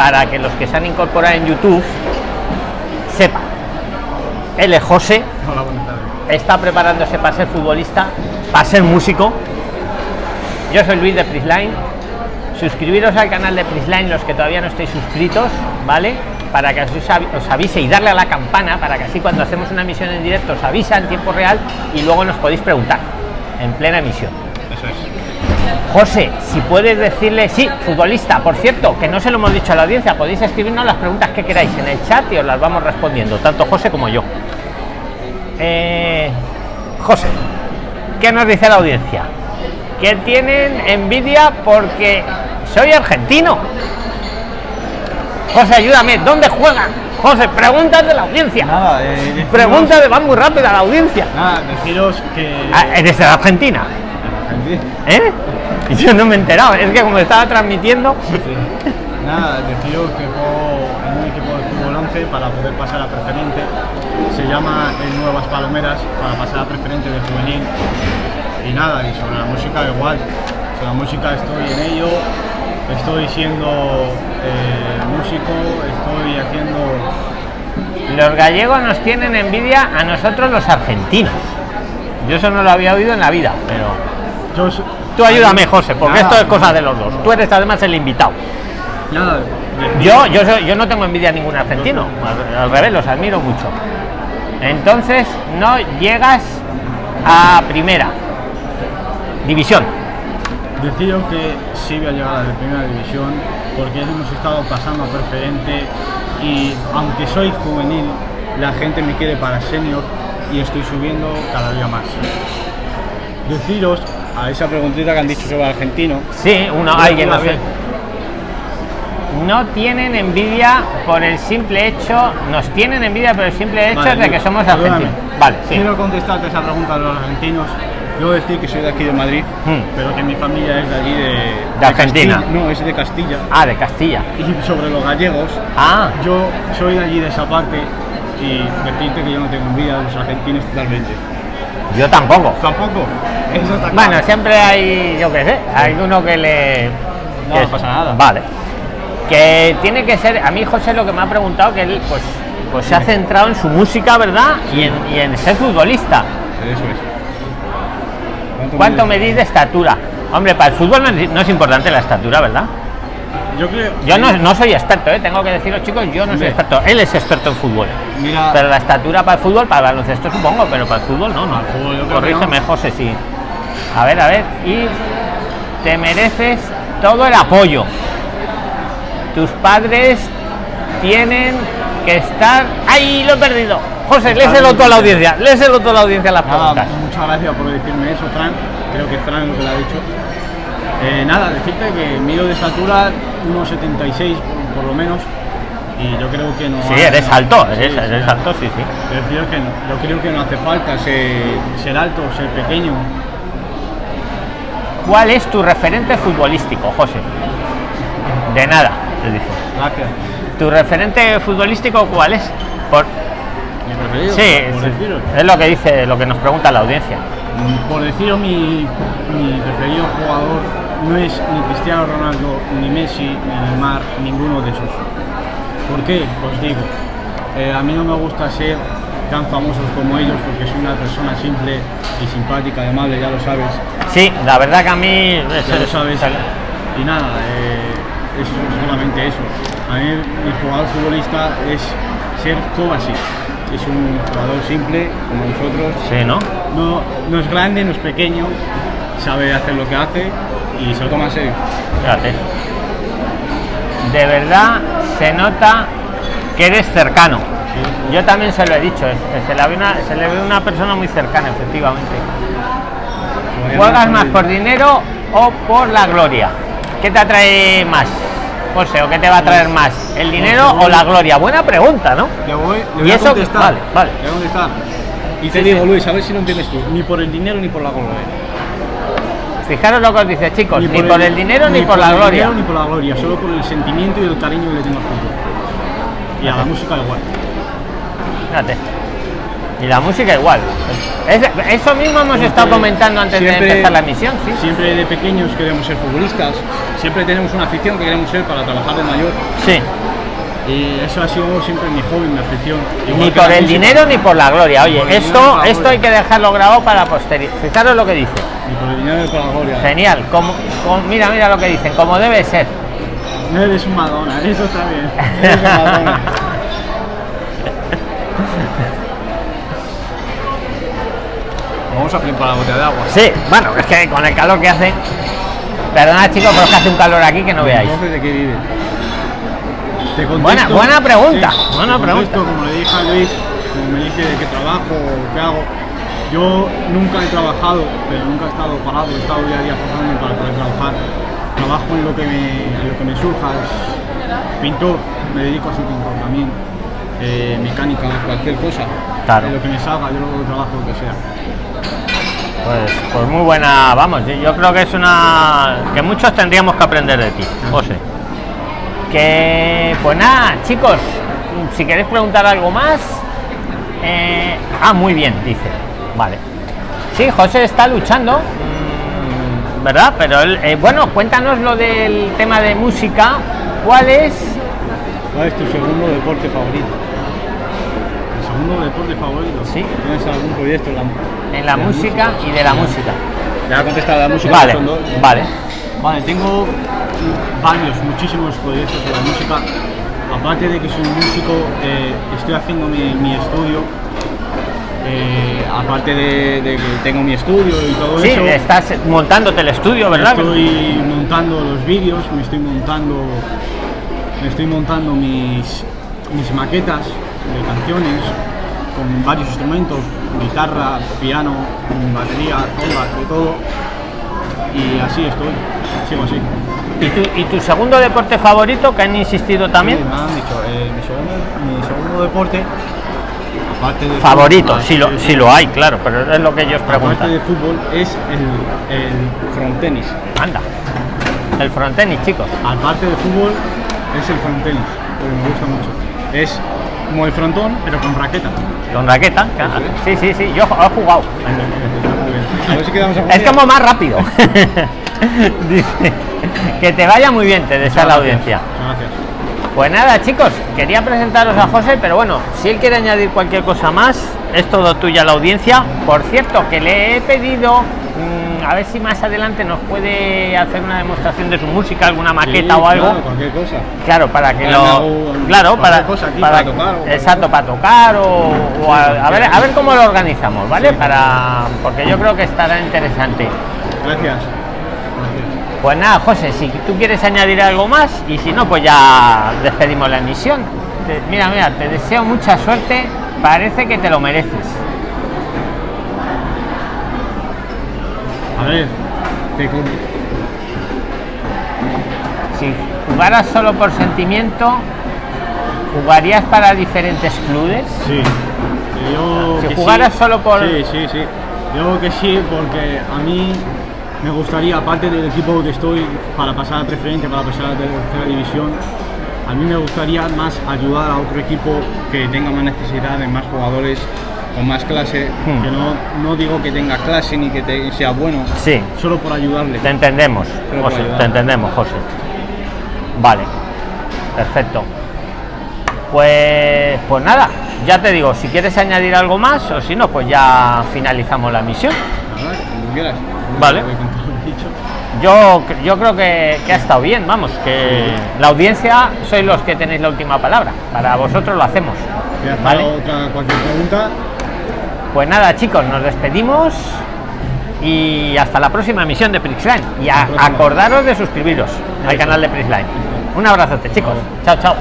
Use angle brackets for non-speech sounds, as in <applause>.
para que los que se han incorporado en YouTube sepan. Él es José, Hola, está preparándose para ser futbolista, para ser músico. Yo soy Luis de Prisline. Suscribiros al canal de Prisline los que todavía no estéis suscritos, ¿vale? Para que os avise y darle a la campana para que así cuando hacemos una emisión en directo os avisa en tiempo real y luego nos podéis preguntar en plena emisión. Eso es. José, si puedes decirle, sí, futbolista, por cierto, que no se lo hemos dicho a la audiencia, podéis escribirnos las preguntas que queráis en el chat y os las vamos respondiendo, tanto José como yo. Eh, José, ¿qué nos dice la audiencia? Que tienen envidia porque soy argentino. José, ayúdame, ¿dónde juegan? José, preguntas de la audiencia. Nada, eh, deciros- Preguntas de van muy rápido a la audiencia. Nada, deciros que. Ah, eres de Argentina, ¿eh? Y <laughs> yo no me he enterado, es que como estaba transmitiendo, Sí. Nada, deciros que juego en un equipo de fútbol 11 para poder pasar a preferente. Se llama el Nuevas Palomeras para pasar a preferente de juvenil. Y nada, y sobre la música igual. Sobre la música estoy en ello. Estoy siendo eh, músico, estoy haciendo. los gallegos nos tienen envidia a nosotros los argentinos. Yo eso no lo había oído en la vida, pero Yo tú ayúdame, José, porque Nada. esto es cosa de los dos. Tú eres además el invitado. Nada, Yo, yo, soy- yo no tengo envidia a ningún argentino, al, al revés, los admiro mucho. Entonces, no llegas a primera división. Deciros que sí voy a llegar a la primera división porque hemos estado pasando a preferente y aunque soy juvenil, la gente me quiere para senior y estoy subiendo cada día más. Deciros a esa preguntita que han dicho sobre el argentino. Sí, uno, alguien sé. vi. No tienen envidia por el simple hecho, nos tienen envidia por el simple hecho Vale, de que somos perdóname. argentinos. Vale, sí. Quiero contestarte esa pregunta de los argentinos. Yo decir que soy de aquí de Madrid, Hmm. pero que mi familia es de allí de, De Argentina. Castilla. No, es de Castilla. Ah, de Castilla. Y sobre los gallegos, Ah, Yo soy de allí de esa parte y decirte que yo no tengo envidia de los argentinos totalmente. Yo tampoco. Tampoco. Eso está Bueno, siempre hay, yo qué sé, hay uno que le. No, que- no pasa nada. Vale. Que tiene que ser. A mí, José, lo que me ha preguntado, que él, pues, pues se ha centrado en su música, ¿verdad? Y en, y en ser futbolista. Eso es. ¿Cuánto medís de estatura? Hombre, para el fútbol no es importante la estatura, ¿verdad? Yo creo. Yo no, no soy experto, ¿eh? tengo que deciros, chicos, yo no soy experto. Él es experto en fútbol. Mira, Pero la estatura para el fútbol, para el baloncesto supongo, pero para el fútbol no, no. Fútbol Corrígeme, no. José, sí. A ver, a ver. Y te mereces todo el apoyo. Tus padres tienen que estar. ¡Ay, lo he perdido! José, léselo tú a la audiencia. Léselo tú a la audiencia las nada, preguntas. muchas gracias por decirme eso, Fran. Creo que Fran lo que lo ha dicho. Eh, nada, decirte que mido de estatura 1,76 por, por lo menos. Y yo creo que no. Sí, eres alto, Sí, eres, sí, eres sí. alto, sí, sí. Decir que no, yo creo que no hace falta ser, ser alto, ser pequeño. ¿Cuál es tu referente futbolístico, José? De nada, te dice. Gracias. ¿Tu referente futbolístico cuál es? Por... Mi preferido. Sí, por es lo que dice, lo que nos pregunta la audiencia. Mm, Por deciros, mi, mi preferido jugador no es ni Cristiano Ronaldo, ni Messi, ni Neymar, ninguno de esos. ¿Por qué? Os digo, eh, a mí no me gusta ser tan famosos como ellos porque soy una persona simple y simpática, y amable, ya lo sabes. Sí, la verdad que a mí... Ya lo sabes. Y nada, eh, es solamente eso. A mí mi jugador futbolista es ser Kovacic. Es un jugador simple como nosotros, Sí, ¿no? no, no es grande, no es pequeño, sabe hacer lo que hace y se lo toma en serio. Fíjate. De verdad se nota que eres cercano. Yo también se lo he dicho, es- se le ve una, se le ve una persona muy cercana, efectivamente. ¿Juegas más por dinero o por la gloria? ¿Qué te atrae más, José? ¿O qué te va a traer más? ¿El dinero o la gloria? Buena pregunta, ¿no? Le voy, le ¿Y voy a eso? contestar. Vale, vale. Le voy a contestar. Y te Sí, digo, sí. Luis, a ver si lo entiendes tú. Ni por el dinero ni por la gloria. Fijaros lo que os dice, chicos, ni, por el, dinero ni, por, la gloria. dinero ni por la gloria, solo por el sentimiento y el cariño que le tengo al fútbol. Y a la música igual. Fíjate. Y la música igual. Es- eso mismo hemos estado comentando antes de empezar la emisión, sí. Siempre de pequeños queremos ser futbolistas, siempre tenemos una afición que queremos ser para trabajar de mayor. Sí. Y eso ha sido siempre mi hobby, mi afición. Igual Ni por el música, dinero ni por la gloria. Oye, esto, esto hay que dejarlo grabado para posteridad. Fijaros lo que dice. Ni por el dinero ni por la gloria. Genial. Como, como- mira, mira lo que dicen. Como debe ser. Eres un Madonna, <laughs> eso está bien. Eres un Madonna. <laughs> Vamos a preparar la botella de agua. Sí, bueno, es que con el calor que hace. Perdona chicos, pero es que hace un calor aquí que no veáis. Entonces, ¿de qué vive? Te contesto- Buena- buena pregunta, Sí, buena te pregunta. contesto Como le dije a Luis, como me dice de qué trabajo o qué hago. Yo nunca he trabajado, pero nunca he estado parado, he estado día a día forzándome para poder trabajar. Trabajo en lo que me, en lo que me surja. es Pintor, me dedico a ser pintor también. Eh, mecánica, cualquier cosa. Claro. En lo que me salga, yo lo trabajo lo que sea. Pues, pues muy buena, vamos, yo- yo creo que es una que muchos tendríamos que aprender de ti, José. Que pues nada, chicos, si queréis preguntar algo más. eh, ah, muy bien, dice. Vale. Sí, José está luchando, mm, ¿verdad? Pero eh, bueno, cuéntanos lo del tema de música. ¿Cuál es? ¿Cuál es tu segundo deporte favorito? ¿El segundo deporte favorito? Sí. ¿Tienes algún proyecto en la, En la música y de la música. Ya he contestado la música. Vale, vale. Vale, tengo varios, muchísimos proyectos de la música. Aparte de que soy un músico, eh, estoy haciendo mi, mi estudio. Eh, aparte de, de que tengo mi estudio y todo Sí, eso. estás montándote el estudio, ¿verdad? Estoy montando los vídeos, me estoy montando, me estoy montando mis, mis maquetas de canciones con varios instrumentos, guitarra, piano, batería, de todo. Y así estoy, sigo así. ¿Y tu, ¿Y tu segundo deporte favorito que han insistido también? Sí, me han dicho, eh, mi, segundo, mi segundo deporte, aparte de Favorito, fútbol, si lo, sí, si lo hay, claro, pero es lo que ellos aparte preguntan. de fútbol, es el, el frontenis. Anda, el frontenis, chicos. Aparte de fútbol, es el frontenis, porque me gusta mucho. Es como el frontón, pero con raqueta. Con raqueta, claro. sí, sí, sí, yo he jugado. <laughs> A ver si quedamos a Es como más rápido. <laughs> <laughs> Dice, que te vaya muy bien, te desea la audiencia. Gracias. Pues nada, chicos, quería presentaros a José, pero bueno, si él quiere añadir cualquier cosa más, es todo tuya la audiencia. Por cierto, que le he pedido, mm, a ver si más adelante nos puede hacer una demostración de su música, alguna maqueta Sí, o algo. Claro, cualquier cosa. Claro, para que lo. Claro, para. cosa aquí, para- para tocar o exacto, para tocar o, o a, a ver, a ver cómo lo organizamos, ¿vale? Para. Porque yo creo que estará interesante. Gracias. Pues nada, José, si tú quieres añadir algo más y si no, pues ya despedimos la emisión. Te- mira, mira, te deseo mucha suerte. Parece que te lo mereces. A ver, te Si jugaras solo por sentimiento, ¿jugarías para diferentes clubes? Sí. Yo Si jugaras sí. solo por- Sí, sí, sí. Yo que sí, porque a mí me gustaría, aparte del equipo que estoy, para pasar a preferente, para pasar a la tercera división, a mí me gustaría más ayudar a otro equipo que tenga más necesidad de más jugadores con más clase, Hmm. que no, no digo que tenga clase ni que te- sea bueno, Sí, solo por ayudarle. te entendemos, José, te entendemos, José. Vale, perfecto. Pues, pues nada, ya te digo, si quieres añadir algo más o si no, pues ya finalizamos la misión. Quieras. Vale. Voy con todo lo dicho. Yo, yo creo que, que ha estado bien, vamos, que la audiencia sois los que tenéis la última palabra. Para vosotros lo hacemos. ¿Vale? otra, cualquier pregunta, Pues nada, chicos, nos despedimos y hasta la próxima emisión de Prixline. Y a- acordaros de suscribiros al canal de Prixline. Un abrazote, chicos. Chao, chao.